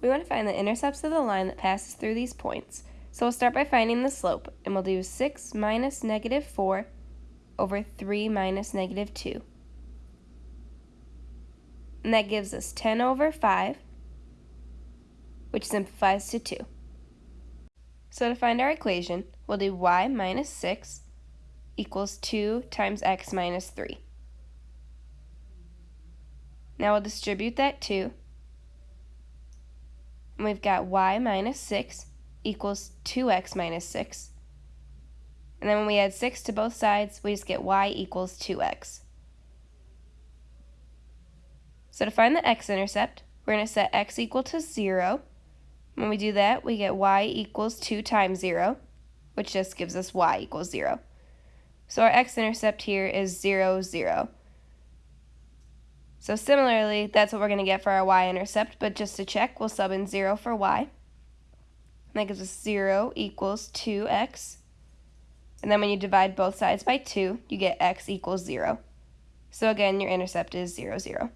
We want to find the intercepts of the line that passes through these points. So we'll start by finding the slope, and we'll do 6 minus negative 4 over 3 minus negative 2. And that gives us 10 over 5, which simplifies to 2. So to find our equation, we'll do y minus 6 equals 2 times x minus 3. Now we'll distribute that 2. And we've got y minus 6 equals 2x minus 6. And then when we add 6 to both sides, we just get y equals 2x. So to find the x-intercept, we're going to set x equal to 0. When we do that, we get y equals 2 times 0, which just gives us y equals 0. So our x-intercept here is 0, 0. So similarly, that's what we're going to get for our y-intercept, but just to check, we'll sub in 0 for y. And that gives us 0 equals 2x. And then when you divide both sides by 2, you get x equals 0. So again, your intercept is 0, 0.